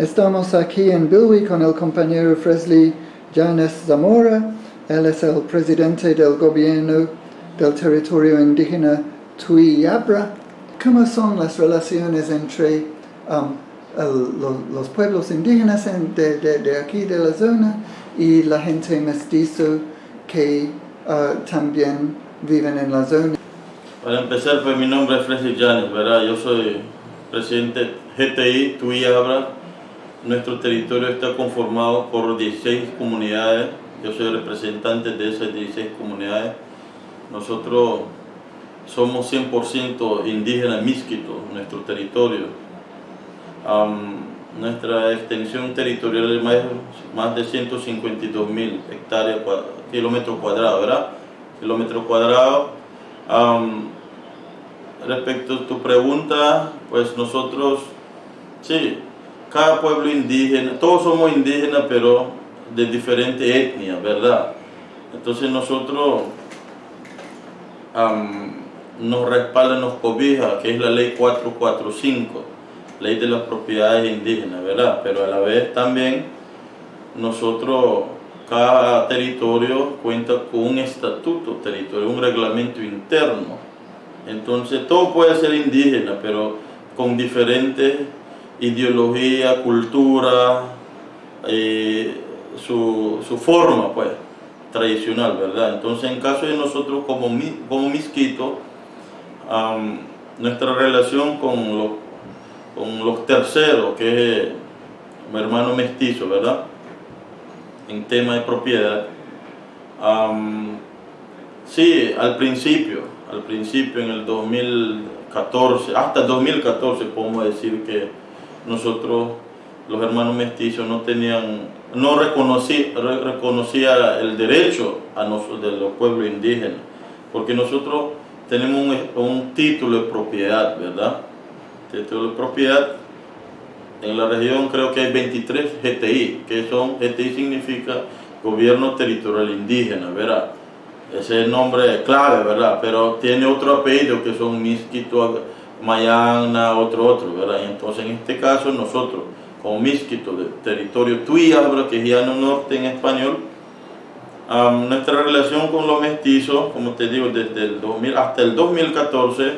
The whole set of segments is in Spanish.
Estamos aquí en Bilwi con el compañero Fresley Llanes Zamora. Él es el presidente del gobierno del territorio indígena Tui Yabra. ¿Cómo son las relaciones entre um, los pueblos indígenas en- de, aquí de la zona y la gente mestizo que uh, también viven en la zona? Para empezar, pues mi nombre es Freddy Llanes, ¿verdad? Yo soy presidente GTI. Nuestro territorio está conformado por 16 comunidades. Yo soy representante de esas 16 comunidades. Nosotros somos 100% indígenas misquitos, nuestro territorio. Nuestra extensión territorial es más, de 152 mil hectáreas, kilómetros cuadrados, ¿verdad? Kilómetros cuadrados. Respecto a tu pregunta, pues nosotros, sí, cada pueblo indígena, todos somos indígenas, pero de diferente etnia, ¿verdad? Entonces nosotros nos respalda, nos cobija, que es la ley 445, ley de las propiedades indígenas, ¿verdad? Pero a la vez también nosotros, cada territorio cuenta con un estatuto territorial, un reglamento interno. Entonces todo puede ser indígena, pero con diferentes ideologías, cultura, eh, su, su forma pues tradicional, ¿verdad? Entonces en caso de nosotros como, como misquito, nuestra relación con los, con los terceros, que es mi hermano mestizo, ¿verdad? En tema de propiedad. sí, al principio, al principio en el 2014, hasta 2014 podemos decir que nosotros, los hermanos mestizos, no tenían, no reconocí, re- reconocía el derecho a nosotros, de los pueblos indígenas, porque nosotros tenemos un, un título de propiedad, ¿verdad? Título de propiedad en la región creo que hay 23 GTI, que son, GTI significa Gobierno Territorial Indígena, ¿verdad? Ese es el nombre clave, ¿verdad? Pero tiene otro apellido que son Misquito, Mayana, otro, otro, ¿verdad? Y entonces en este caso nosotros, como Misquito, de territorio es Llano Norte en español, am, nuestra relación con los mestizos, como te digo, desde el 2000 hasta el 2014,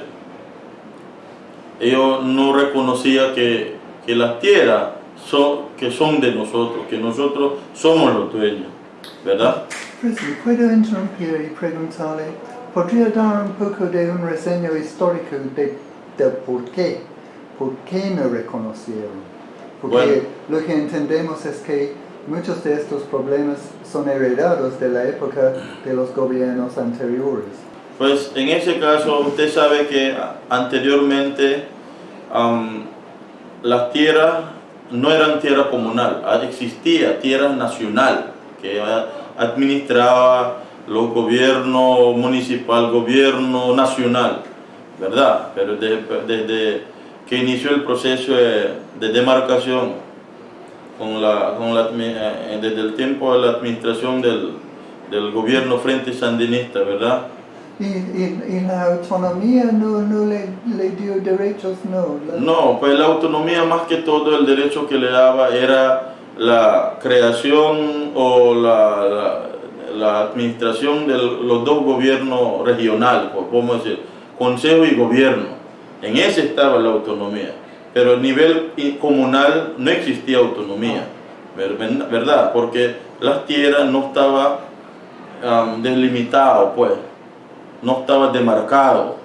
ellos no reconocían que, que las tierras son, que son de nosotros, que nosotros somos los dueños, ¿verdad? Presley, ¿puedo interrumpir y preguntarle? ¿Podría dar un poco de un reseño histórico de, del por qué? ¿Por qué no reconocieron? Porque Bueno. lo que entendemos es que muchos de estos problemas son heredados de la época de los gobiernos anteriores. Pues en ese caso usted sabe que anteriormente las tierras no eran tierra comunal, ah, existía tierra nacional que administraba los gobiernos municipal, gobierno nacional, ¿verdad? Pero desde, desde que inició el proceso de, de demarcación con la, con la eh, desde el tiempo de la administración del, del gobierno frente sandinista, ¿verdad? Y, y- y la autonomía no, no le, le dio derechos, no. La- No, pues la autonomía más que todo el derecho que le daba era la creación o la, la- la administración de los dos gobiernos regionales, pues, podemos decir, consejo y gobierno. En ese estaba la autonomía, pero a nivel comunal no existía autonomía, ver- ¿verdad? Porque las tierras no estaban am, delimitadas, pues, no estaba demarcado.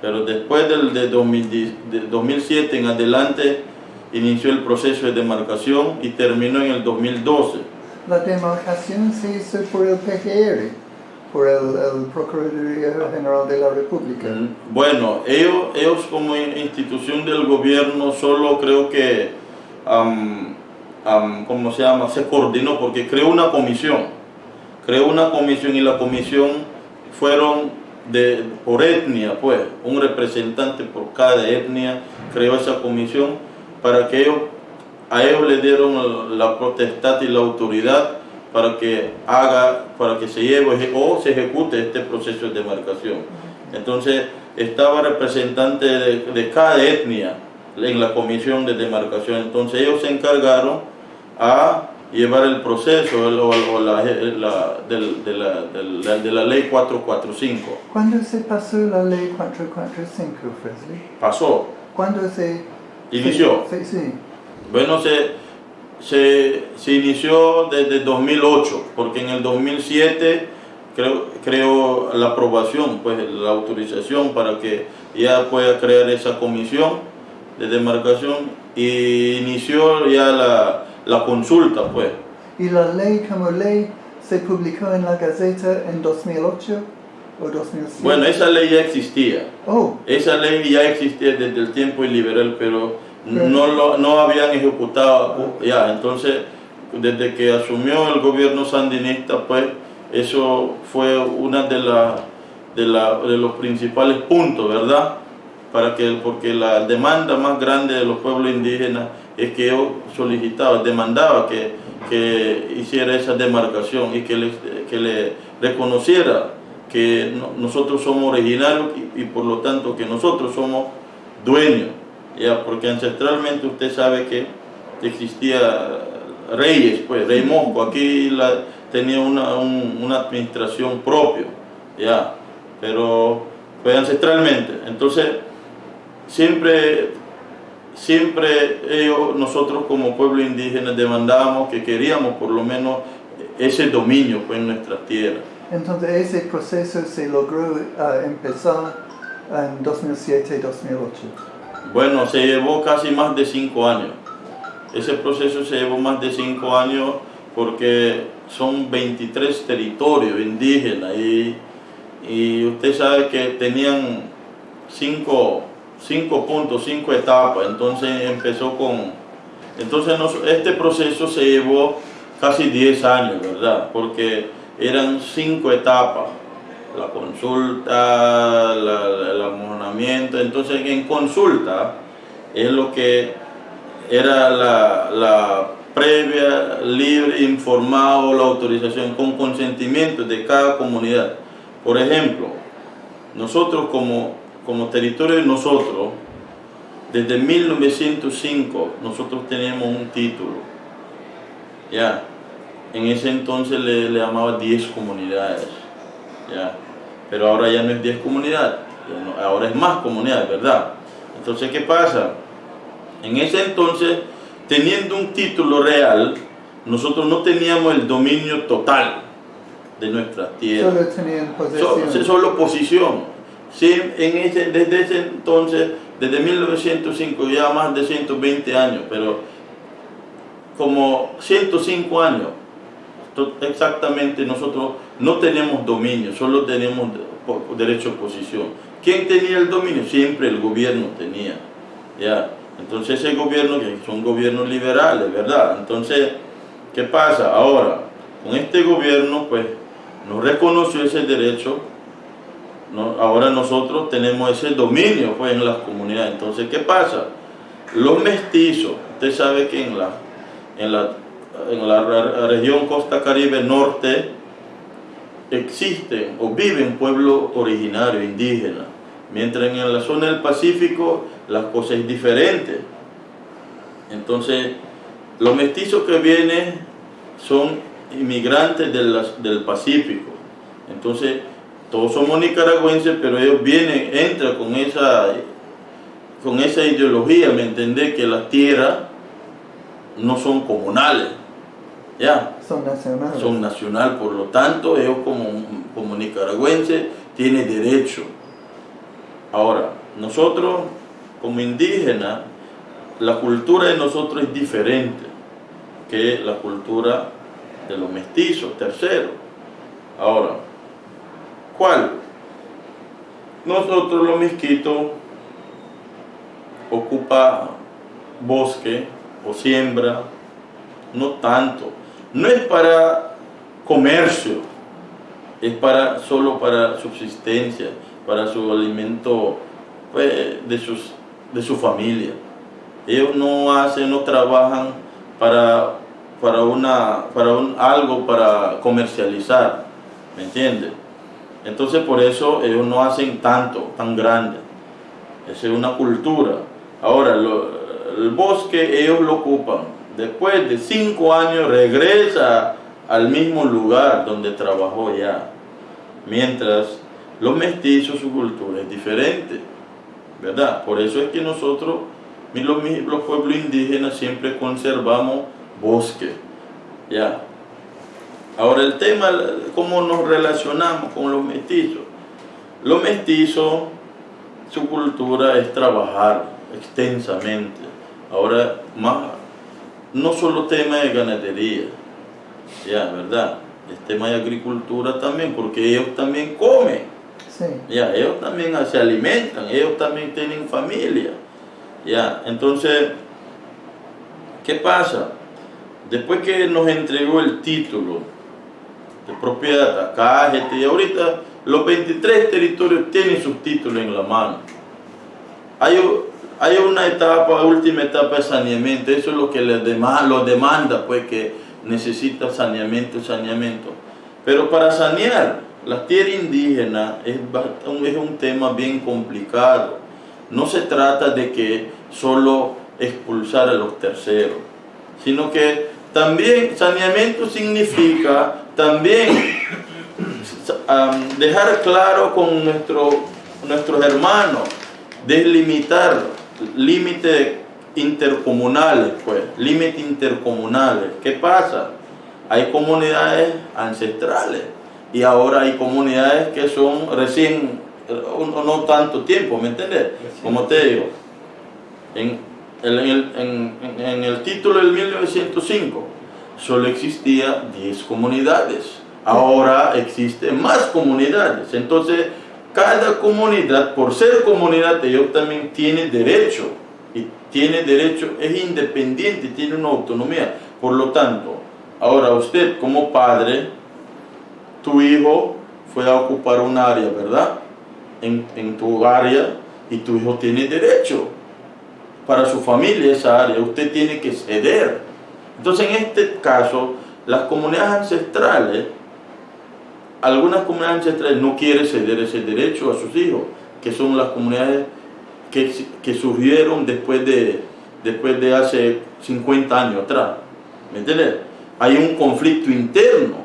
Pero después del de 2010 de 2007 en adelante inició el proceso de demarcación y terminó en el 2012. La demarcación se hizo por el PGR, por el, el Procuraduría General de la República. Bueno, ellos, ellos como in- institución del gobierno solo creo que, ¿cómo se llama? Se coordinó porque creó una comisión. Creó una comisión y la comisión fueron por etnia, pues, un representante por cada etnia creó esa comisión para que ellos, a ellos le dieron la potestad y la autoridad para que haga, para que se lleve o se ejecute este proceso de demarcación. Entonces estaba representante de, de cada etnia en la comisión de demarcación. Entonces ellos se encargaron a llevar el proceso el- o, o la, la- del- de, la, de ley 445. ¿Cuándo se pasó la ley 445, Fresley? Pasó, ¿Cuándo se... inició. Sí, sí. Bueno, se, se, se inició desde 2008, porque en el 2007 creo, creo la aprobación, pues la autorización para que ya pueda crear esa comisión de demarcación y inició ya la, la consulta, pues. ¿Y la ley como ley se publicó en la Gaceta en 2008 o 2007? Bueno, esa ley ya existía. Oh, Esa ley ya existía desde el tiempo liberal, pero Pero- no, lo, no habían ejecutado ya. Entonces, desde que asumió el gobierno sandinista, pues eso fue una de, la, de, la- de los principales puntos, ¿verdad? Para que, porque la demanda más grande de los pueblos indígenas es que yo solicitaba, demandaba que, que hiciera esa demarcación y que le, que le reconociera que no- nosotros somos originarios y, y por lo tanto que nosotros somos dueños, ya porque ancestralmente usted sabe que existía reyes, pues rey Mosco, aquí tenía una, un- una administración propia, ya, pero fue ancestralmente, entonces siempre siempre ellos, nosotros como pueblo indígena demandábamos que queríamos por lo menos ese dominio pues, en nuestras tierras. entonces ese proceso se logró ah, empezar en 2007-2008. Bueno, se llevó casi más de cinco años. Ese proceso se llevó más de cinco años porque son 23 territorios indígenas y, y usted sabe que tenían cinco, cinco puntos, cinco etapas. Entonces empezó con... Entonces este proceso se llevó casi 10 años, ¿verdad? Porque eran cinco etapas. La consulta, el amonamiento. Entonces en consulta es lo que era la, previa, libre, informado, la autorización con consentimiento de cada comunidad. Por ejemplo, nosotros como, como territorio de nosotros, desde 1905 nosotros teníamos un título. Ya, en ese entonces le, le llamaba 10 comunidades. Ya, pero ahora ya no es 10 comunidades, no- ahora es más comunidades, ¿verdad? Entonces, ¿qué pasa? En ese entonces, teniendo un título real, nosotros no teníamos el dominio total de nuestras tierras. Solo tenían So- posesión. solo posición. Sí, en ese, desde ese entonces, desde 1905, ya más de 120 años, pero como 105 años, exactamente nosotros no tenemos dominio, solo tenemos derecho a posición. ¿Quién tenía el dominio? Siempre el gobierno tenía. ¿ya? Entonces ese gobierno, que son gobiernos liberales, ¿verdad? Entonces, ¿qué pasa? Ahora, con este gobierno, pues, nos reconoció ese derecho, no- ahora nosotros tenemos ese dominio pues, en las comunidades. Entonces, ¿qué pasa? Los mestizos, usted sabe que en la, en la, en la re- región Costa Caribe Norte existen o viven pueblos originarios, indígenas, mientras en la zona del Pacífico las cosas es diferente. Entonces, los mestizos que vienen son inmigrantes de del Pacífico. Entonces, todos somos nicaragüenses, pero ellos vienen, entran con esa, con esa ideología, ¿me entendés? Que las tierras no son comunales, ¿ya? Son nacionales. Son nacional, por lo tanto, ellos como, como nicaragüenses tienen derecho. Ahora, nosotros como indígenas, la cultura de nosotros es diferente que la cultura de los mestizos, terceros. Ahora, ¿cuál? Nosotros los misquitos ocupa bosque o siembra, no tanto. No es para comercio, es para solo para subsistencia, para su alimento pues, de, sus, de su familia. Ellos no hacen, no trabajan para, para, una, para un, algo para comercializar, ¿me entiendes? Entonces por eso ellos no hacen tanto, tan grande. Esa es una cultura. Ahora, el bosque ellos lo ocupan. Después de cinco años regresa al mismo lugar donde trabajó ya. Mientras los mestizos, su cultura es diferente. ¿Verdad? Por eso es que nosotros, los, los pueblos indígenas, siempre conservamos bosque. Ya. Ahora el tema, cómo nos relacionamos con los mestizos. Los mestizos, su cultura es trabajar extensamente. Ahora, más, no solo tema de ganadería, ya, ¿verdad? Es tema de agricultura también, porque ellos también comen. Ya, ellos también se alimentan, ellos también tienen familia. Ya, entonces, ¿qué pasa? Después que nos entregó el título de propiedad acá, gente, y ahorita los 23 territorios tienen sus títulos en la mano. Hay, hay una etapa, última etapa de saneamiento, eso es lo que les demanda, lo demanda, pues que necesita saneamiento, saneamiento. Pero para sanear la tierra indígena es, es un tema bien complicado. No se trata de que solo expulsar a los terceros, sino que también saneamiento significa también dejar claro con nuestro, nuestros hermanos, delimitar límites intercomunales, pues, límites intercomunales. ¿Qué pasa? Hay comunidades ancestrales y ahora hay comunidades que son recién, no, tanto tiempo, ¿me entiendes? Como te digo, en, en, en el título del 1905 solo existía 10 comunidades. Ahora existen más comunidades. Entonces, cada comunidad, por ser comunidad, ellos también tiene derecho. Y tiene derecho, es independiente, tiene una autonomía. Por lo tanto, ahora usted como padre, tu hijo fue a ocupar un área, ¿verdad? En, en tu área y tu hijo tiene derecho para su familia esa área. Usted tiene que ceder entonces, en este caso, las comunidades ancestrales, algunas comunidades ancestrales no quieren ceder ese derecho a sus hijos, que son las comunidades que, surgieron después de, después de hace 50 años atrás. ¿Me entiendes? Hay un conflicto interno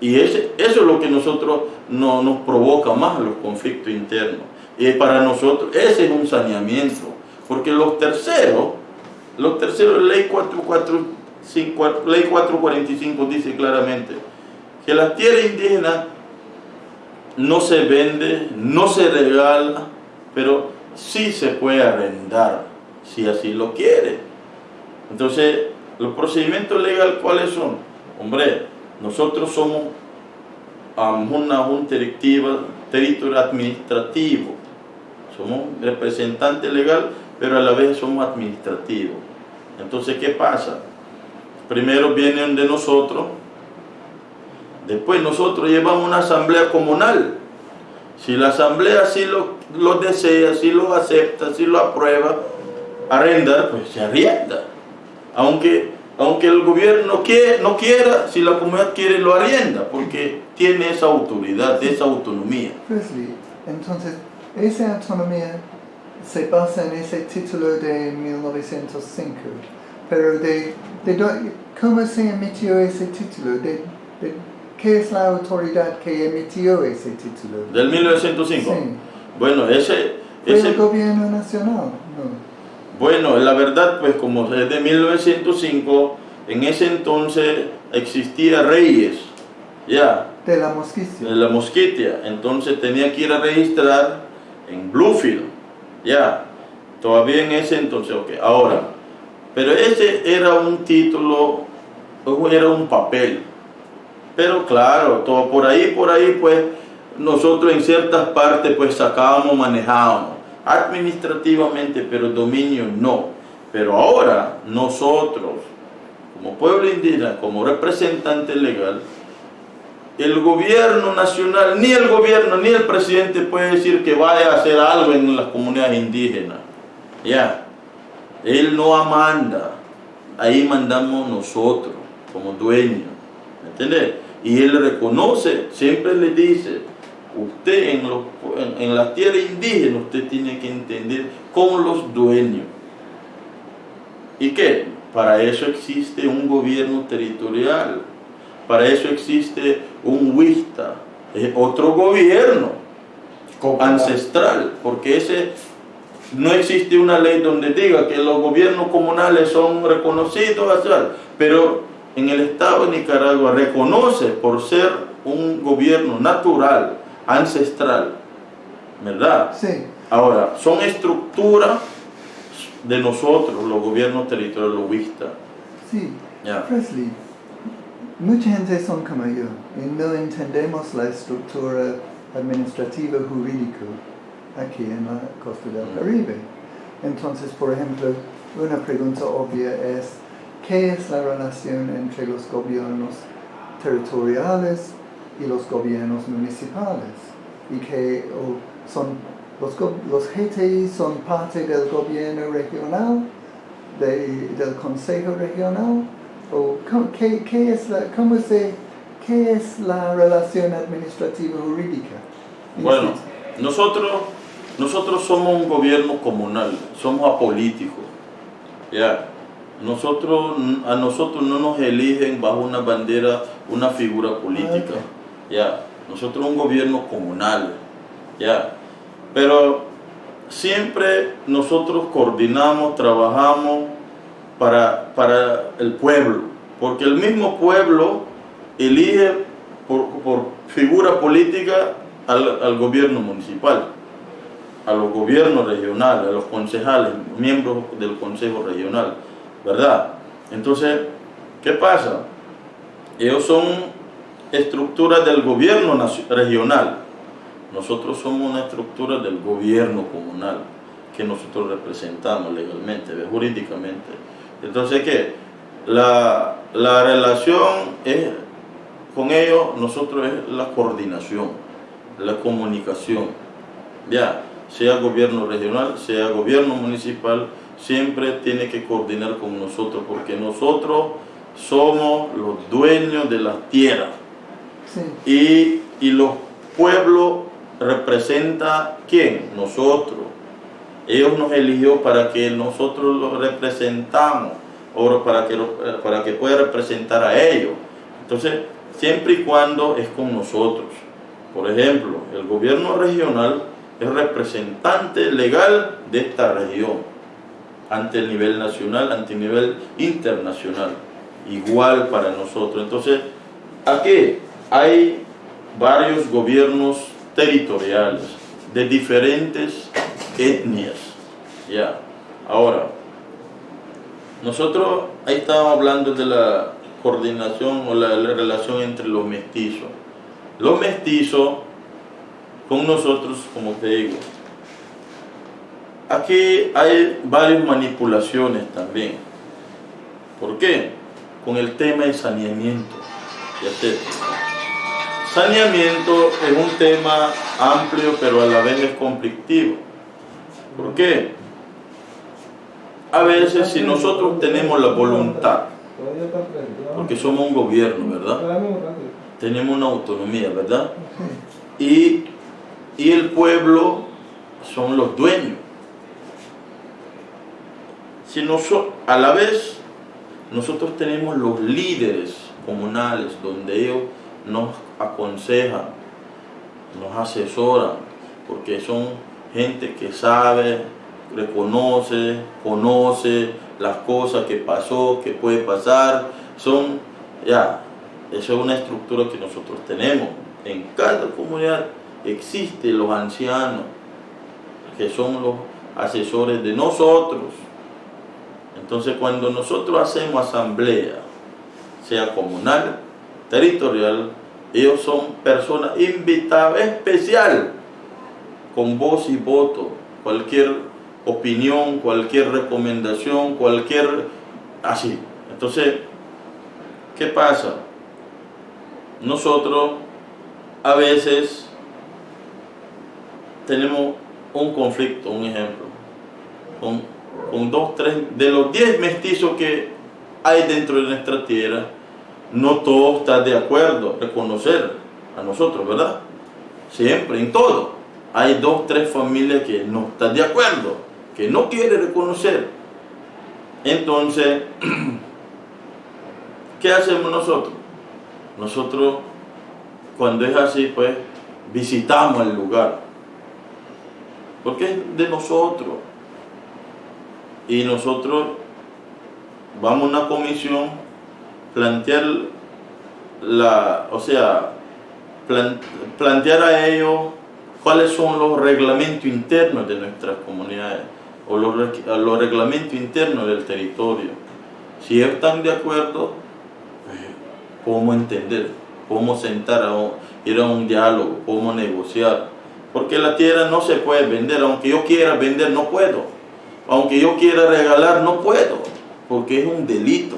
y ese, eso es lo que nosotros no, nos provoca más, los conflictos internos. Y para nosotros ese es un saneamiento, porque los terceros, los terceros, ley 44 ley 445 dice claramente que la tierra indígena no se vende, no se regala, pero sí se puede arrendar, si así lo quiere. Entonces, los procedimientos legales, ¿cuáles son? Hombre, nosotros somos una junta territorio administrativo. Somos representante legal, pero a la vez somos administrativos. Entonces, ¿qué pasa? Primero vienen de nosotros, después nosotros llevamos una asamblea comunal. Si la asamblea así lo, lo desea, si lo acepta, si lo aprueba, arrendar, pues se arrienda. Aunque, aunque el gobierno no quiera, si la comunidad quiere, lo arrienda, porque tiene esa autoridad, esa autonomía. entonces, esa autonomía se basa en ese título de 1905 pero de, de ¿cómo se emitió ese título? De, de, ¿Qué es la autoridad que emitió ese título? ¿Del 1905? Sí. Bueno, ese... ¿Fue el gobierno nacional? Bueno, la verdad, pues como es de 1905, en ese entonces existía Reyes, ya. De la Mosquitia. De la Mosquitia. Entonces tenía que ir a registrar en Bluefield, ya. Todavía en ese entonces, ok. Ahora, pero ese era un título, era un papel. Pero claro, todo por ahí, por ahí, pues nosotros en ciertas partes pues sacábamos, manejábamos administrativamente, pero dominio no. Pero ahora nosotros, como pueblo indígena, como representante legal, el gobierno nacional, ni el gobierno, ni el presidente puede decir que vaya a hacer algo en las comunidades indígenas. Ya. Él no manda, ahí mandamos nosotros como dueños, ¿me? Y Él reconoce, siempre le dice, usted en, los, en, la tierra indígena, usted tiene que entender como los dueños. ¿Y qué? Para eso existe un gobierno territorial, para eso existe un es otro gobierno ancestral, porque ese no existe una ley donde diga que los gobiernos comunales son reconocidos, pero en el Estado de Nicaragua reconoce por ser un gobierno natural, ancestral, ¿verdad? Sí. Ahora, son estructuras de nosotros, los gobiernos territoriales lobistas. Sí. Ya. Presley, mucha gente son como yo y no entendemos la estructura administrativa jurídica aquí en la costa del Mm. Caribe. Entonces, por ejemplo, una pregunta obvia es, ¿qué es la relación entre los gobiernos territoriales y los gobiernos municipales? Y que o son los, los GTI son parte del gobierno regional, de- del consejo regional, o qué, qué es la, cómo se, qué es la relación administrativa jurídica? Bueno, nosotros, nosotros somos un gobierno comunal, somos apolíticos. Ya. Nosotros, a nosotros no nos eligen bajo una bandera, una figura política. Ya. Nosotros un gobierno comunal. Ya. Pero siempre nosotros coordinamos, trabajamos para, para el pueblo. Porque el mismo pueblo elige por, por figura política al, al gobierno municipal, a los gobiernos regionales, a los concejales, miembros del consejo regional, ¿verdad? Entonces, ¿qué pasa? Ellos son estructuras del gobierno regional. Nosotros somos una estructura del gobierno comunal que nosotros representamos legalmente, jurídicamente. Entonces, ¿qué? La, la relación es, con ellos, nosotros es la coordinación, la comunicación. Ya, sea gobierno regional, sea gobierno municipal, siempre tiene que coordinar con nosotros, porque nosotros somos los dueños de las tierras Sí, y, y los pueblos representa quién? Nosotros. Ellos nos eligió para que nosotros los representamos, o para que, lo- para que pueda representar a ellos. Entonces, siempre y cuando es con nosotros. Por ejemplo, el gobierno regional es representante legal de esta región ante el nivel nacional, ante el nivel internacional. Igual para nosotros. Entonces, aquí hay varios gobiernos territoriales de diferentes etnias. Ya. Ahora, nosotros ahí estábamos hablando de la coordinación o la, la relación entre los mestizos. Los mestizos con nosotros, como te digo, aquí hay varias manipulaciones también. ¿Por qué? Con el tema de saneamiento. Saneamiento es un tema amplio, pero a la vez es conflictivo. ¿Por qué? A veces si nosotros tenemos la voluntad, porque somos un gobierno, ¿verdad? Tenemos una autonomía, ¿verdad? Y, y el pueblo son los dueños. Si noso- a la vez nosotros tenemos los líderes comunales donde ellos nos aconsejan, nos asesoran, porque son gente que sabe, reconoce, conoce las cosas que pasó, que puede pasar, son, ya, esa es una estructura que nosotros tenemos. En cada comunidad existen los ancianos, que son los asesores de nosotros. Entonces cuando nosotros hacemos asamblea, sea comunal, territorial, ellos son personas invitadas especial, con voz y voto, cualquier opinión, cualquier recomendación, cualquier... así. Entonces, ¿qué pasa? Nosotros a veces tenemos un conflicto, un ejemplo, con, con dos, tres, de los diez mestizos que hay dentro de nuestra tierra, no todos están de acuerdo reconocer a nosotros, ¿verdad? Siempre, en todo. Hay dos, tres familias que no están de acuerdo, que no quieren reconocer. Entonces, ¿qué hacemos nosotros? Nosotros, cuando es así, pues, visitamos el lugar. Porque es de nosotros. Y nosotros vamos a una comisión, plantear la, o sea, plantear a ellos cuáles son los reglamentos internos de nuestras comunidades o los, los reglamentos internos del territorio. Si están de acuerdo, pues, podemos entender, podemos sentar a ir a un diálogo, podemos negociar. Porque la tierra no se puede vender, aunque yo quiera vender no puedo. Aunque yo quiera regalar no puedo, porque es un delito.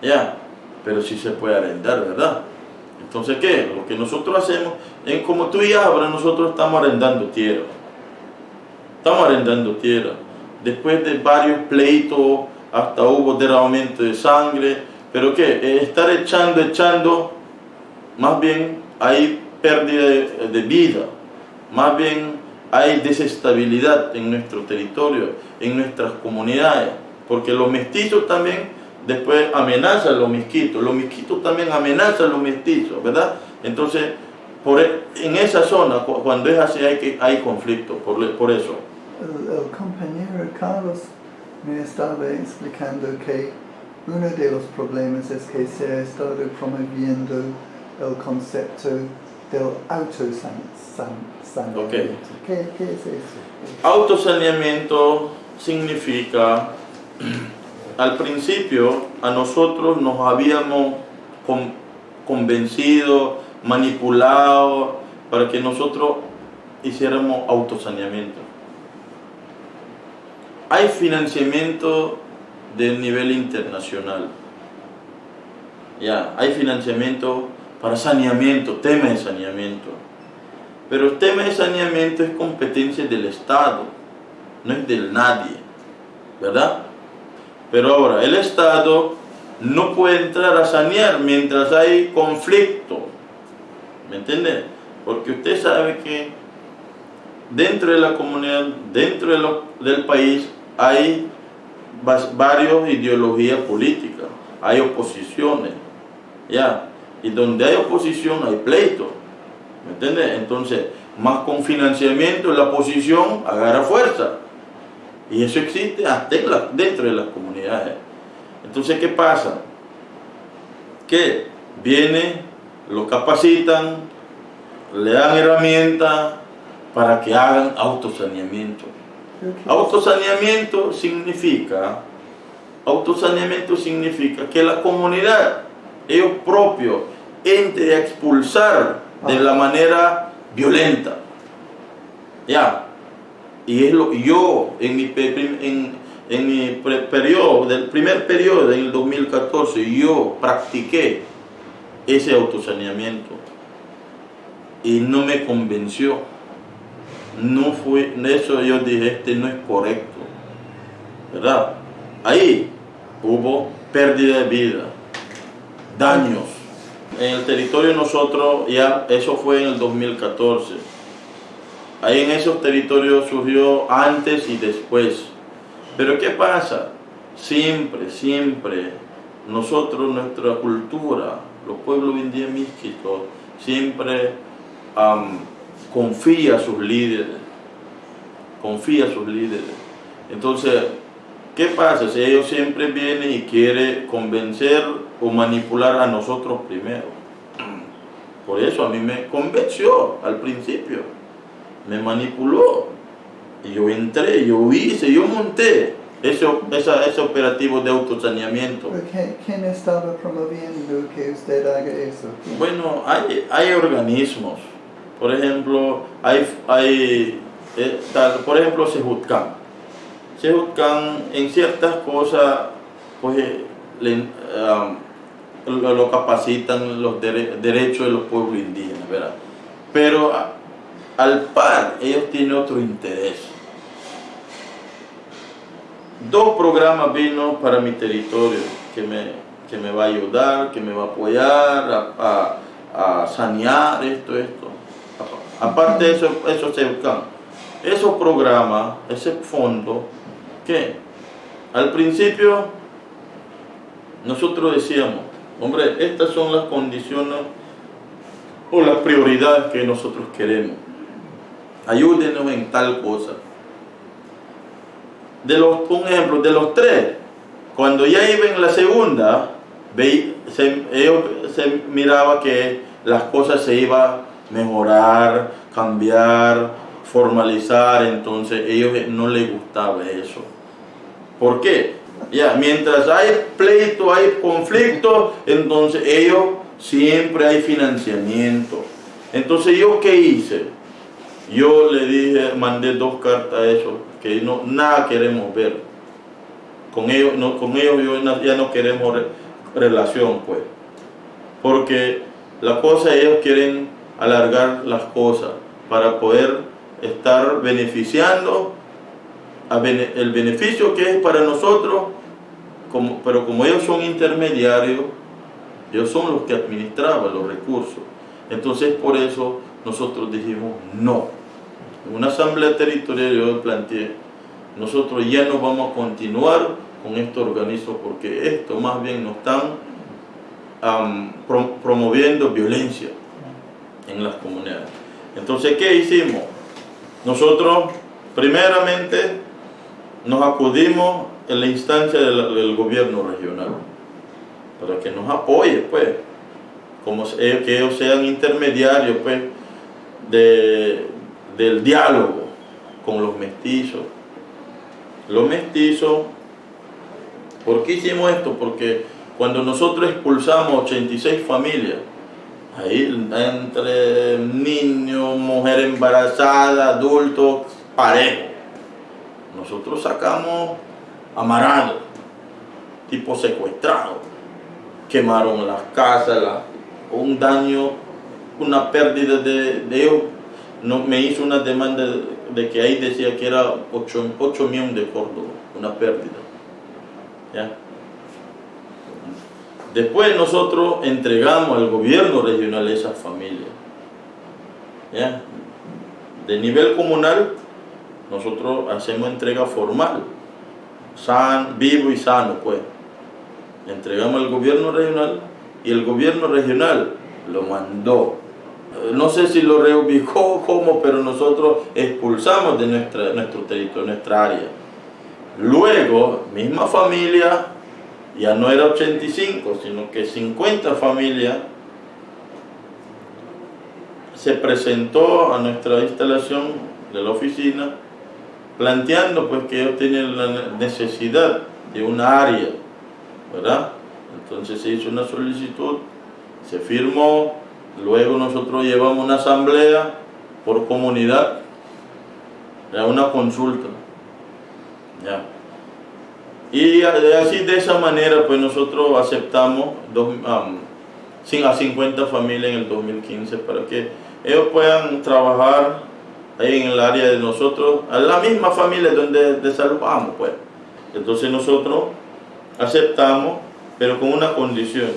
Ya, pero sí se puede arrendar, ¿verdad? Entonces, ¿qué? Lo que nosotros hacemos, en como tú y Abra, nosotros estamos arrendando tierra. Estamos arrendando tierra. Después de varios pleitos, hasta hubo derramamiento de sangre. Pero ¿qué? Estar echando, echando, más bien hay pérdida de vida. Más bien hay desestabilidad en nuestro territorio, en nuestras comunidades. Porque los mestizos también después amenazan los mezquitos, los mezquitos también amenazan los mestizos, ¿verdad? Entonces, por, e, en esa zona, cuando es así, hay, que, hay conflicto, por, por eso. El, compañero Carlos me estaba explicando que uno de los problemas es que se ha estado promoviendo el concepto del autosaneamiento. Okay. ¿Qué, ¿Qué es eso? Autosaneamiento significa al principio a nosotros nos habíamos convencido, manipulado para que nosotros hiciéramos autosaneamiento. Hay financiamiento de nivel internacional. Ya, hay financiamiento para saneamiento, tema de saneamiento. Pero el tema de saneamiento es competencia del Estado, no es del nadie, ¿verdad? Pero ahora, el Estado no puede entrar a sanear mientras hay conflicto. ¿Me entiende? Porque usted sabe que dentro de la comunidad, dentro del país, hay varias ideologías políticas, hay oposiciones, ¿ya? Y donde hay oposición hay pleito, ¿me entiende? Entonces, más con financiamiento, la oposición agarra fuerza. Y eso existe hasta dentro de las comunidades. Entonces, ¿qué pasa? Que viene, lo capacitan, le dan herramientas para que hagan autosaneamiento. Autosaneamiento significa, autosaneamiento significa que la comunidad, ellos propios, entre a expulsar de la manera violenta. Ya, y es lo yo en mi, en, en mi periodo, del primer periodo, en el 2014, yo practiqué ese autosaneamiento y no me convenció. No fue, eso yo dije, este no es correcto. ¿Verdad? Ahí hubo pérdida de vida, daños. En el territorio nosotros, ya eso fue en el 2014 Ahí en esos territorios surgió antes y después. Pero ¿qué pasa? Siempre, siempre, nosotros, nuestra cultura, los pueblos místicos, siempre confía a sus líderes. Confía a sus líderes. Entonces, ¿qué pasa? Si ellos siempre vienen y quieren convencer o manipular a nosotros primero. Por eso a mí me convenció al principio me manipuló. Y yo entré, yo hice, yo monté ese, ese operativo de autosaneamiento. ¿Quién estaba promoviendo que usted haga eso? Bueno, hay, hay organismos. Por ejemplo, hay, hay eh, tal, por ejemplo, Sejutcan. Sejutcan en ciertas cosas, pues, le, um, lo, capacitan los derechos de los pueblos indígenas, ¿verdad? Pero al par, ellos tienen otro interés. Dos programas vino para mi territorio que me, que me va a ayudar, que me va a apoyar a, sanear esto, esto. Aparte de eso, eso se. Esos programas, ese fondo, ¿qué? al principio nosotros decíamos, hombre, estas son las condiciones o las prioridades que nosotros queremos. Ayúdenos en tal cosa. De los, un ejemplo, de los tres, cuando ya iba en la segunda, se, se miraba que las cosas se iban a mejorar, cambiar, formalizar, entonces ellos no les gustaba eso. ¿Por qué? Ya, mientras hay pleito, hay conflicto, entonces ellos siempre hay financiamiento. Entonces yo qué hice? Yo le dije, mandé dos cartas a ellos, que no, nada queremos ver. Con ellos, no, con ellos ya no queremos relación, pues. Porque la cosa ellos quieren alargar las cosas para poder estar beneficiando el beneficio que es para nosotros, pero como ellos son intermediarios, ellos son los que administraban los recursos. Entonces por eso nosotros dijimos no. En una asamblea territorial yo planteé, nosotros ya no vamos a continuar con este organismo porque esto más bien nos están promoviendo violencia en las comunidades. Entonces, ¿qué hicimos? Nosotros, primeramente, nos acudimos en la instancia del, gobierno regional para que nos apoye, pues, como que ellos sean intermediarios, pues, de, del diálogo con los mestizos. Los mestizos, ¿por qué hicimos esto? Porque cuando nosotros expulsamos 86 familias, ahí entre niños, mujer embarazada, adultos, parejos, nosotros sacamos amarados, tipo secuestrados, quemaron las casas, un daño, una pérdida de, ellos. No, me hizo una demanda de, que ahí decía que era 8, millones de Córdoba, una pérdida. Después nosotros entregamos al gobierno regional esas familias. De nivel comunal nosotros hacemos entrega formal, san, vivo y sano, pues. entregamos al gobierno regional y el gobierno regional lo mandó. No sé si lo reubicó o cómo, pero nosotros expulsamos de nuestra, nuestro territorio, nuestra área. Luego, misma familia, ya no era 85, sino que 50 familias se presentó a nuestra instalación de la oficina planteando pues que ellos tienen la necesidad de una área, ¿verdad? Entonces se hizo una solicitud, se firmó, luego nosotros llevamos una asamblea por comunidad, ya una consulta, ya. Y así de esa manera pues nosotros aceptamos a 50 familias en el 2015 para que ellos puedan trabajar ahí en el área de nosotros, a la misma familia donde desalojamos, pues. Entonces nosotros aceptamos, pero con una condición,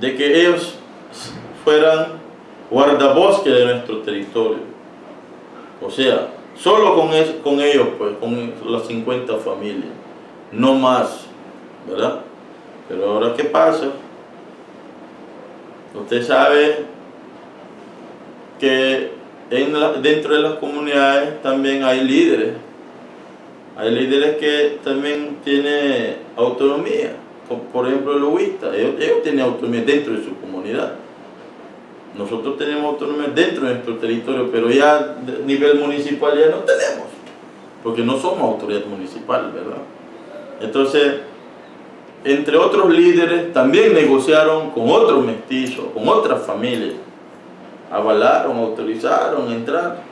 de que ellos fueran guardabosques de nuestro territorio. O sea, solo con, con ellos, pues, con las 50 familias, no más, ¿verdad? Pero ahora, ¿qué pasa? Usted sabe que dentro de las comunidades también hay líderes. Hay líderes que también tienen autonomía. Por ejemplo, el huista, ellos, tienen autonomía dentro de su comunidad. Nosotros tenemos autonomía dentro de nuestro territorio, pero ya a nivel municipal ya no tenemos, porque no somos autoridad municipal, ¿verdad? Entonces, entre otros líderes, también negociaron con otros mestizos, con otras familias, avalaron, autorizaron entrar.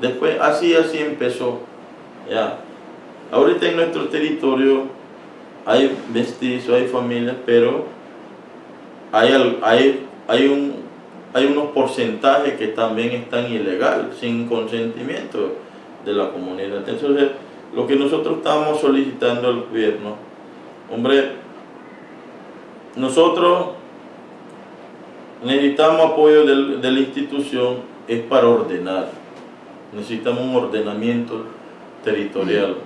Después así, así empezó. Ya. Ahorita en nuestro territorio hay mestizos, hay familias, pero hay, hay, hay, un, hay unos porcentajes que también están ilegal, sin consentimiento de la comunidad. Entonces, lo que nosotros estamos solicitando al gobierno, hombre, nosotros necesitamos apoyo de la institución es para ordenar. Necesitamos un ordenamiento territorial.